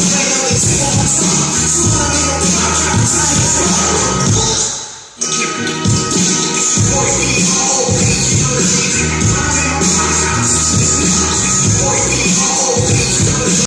Yes.